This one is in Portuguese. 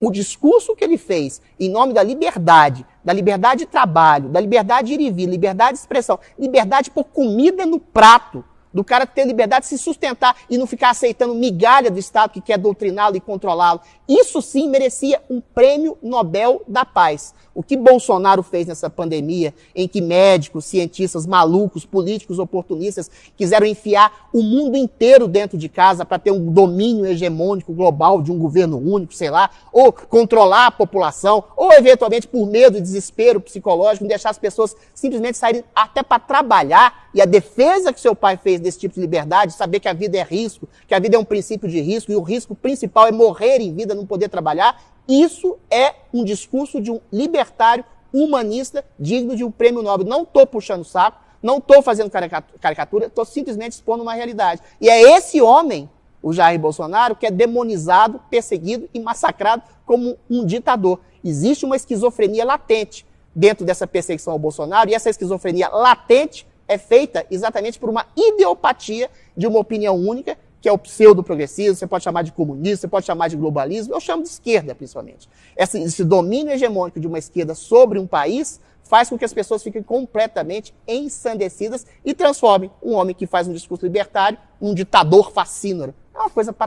o discurso que ele fez em nome da liberdade, da liberdade de trabalho, da liberdade de ir e vir, liberdade de expressão, liberdade por comida no prato, do cara ter liberdade de se sustentar e não ficar aceitando migalha do Estado que quer doutriná-lo e controlá-lo. Isso sim merecia um prêmio Nobel da Paz. O que Bolsonaro fez nessa pandemia, em que médicos, cientistas malucos, políticos oportunistas quiseram enfiar o mundo inteiro dentro de casa para ter um domínio hegemônico global de um governo único, sei lá, ou controlar a população, ou eventualmente por medo e desespero psicológico, deixar as pessoas simplesmente saírem até para trabalhar. E a defesa que seu pai fez desse tipo de liberdade, saber que a vida é risco, que a vida é um princípio de risco, e o risco principal é morrer em vida, não poder trabalhar, isso é um discurso de um libertário humanista digno de um prêmio Nobel. Não estou puxando saco, não estou fazendo caricatura, estou simplesmente expondo uma realidade. E é esse homem, o Jair Bolsonaro, que é demonizado, perseguido e massacrado como um ditador. Existe uma esquizofrenia latente dentro dessa perseguição ao Bolsonaro, e essa esquizofrenia latente é feita exatamente por uma ideopatia de uma opinião única que é o pseudo-progressismo, você pode chamar de comunismo, você pode chamar de globalismo, eu chamo de esquerda, principalmente. Esse, esse domínio hegemônico de uma esquerda sobre um país faz com que as pessoas fiquem completamente ensandecidas e transformem um homem que faz um discurso libertário num ditador fascínoro. É uma coisa